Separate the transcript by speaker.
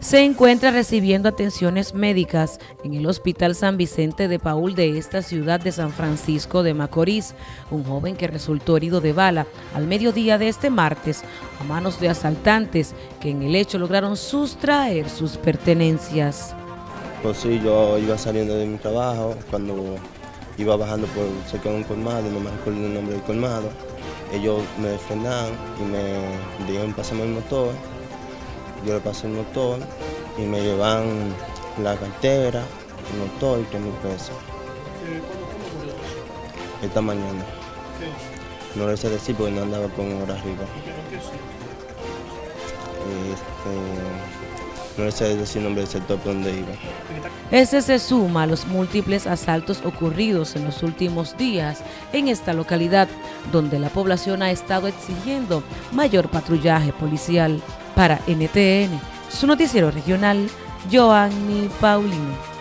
Speaker 1: se encuentra recibiendo atenciones médicas en el Hospital San Vicente de Paul de esta ciudad de San Francisco de Macorís, un joven que resultó herido de bala al mediodía de este martes a manos de asaltantes que en el hecho lograron sustraer sus pertenencias.
Speaker 2: Pues sí, yo iba saliendo de mi trabajo, cuando iba bajando por cerca de un colmado, no me recuerdo el nombre del colmado, ellos me frenaron y me dijeron pasame el motor, yo le pasé el motor y me llevan la cartera, el motor y 3 mil pesos. Esta mañana. No le sé decir porque no andaba con hora arriba. Este, no le sé decir el nombre del sector por donde iba.
Speaker 1: Ese se suma a los múltiples asaltos ocurridos en los últimos días en esta localidad, donde la población ha estado exigiendo mayor patrullaje policial. Para NTN, su noticiero regional, Joanny Paulino.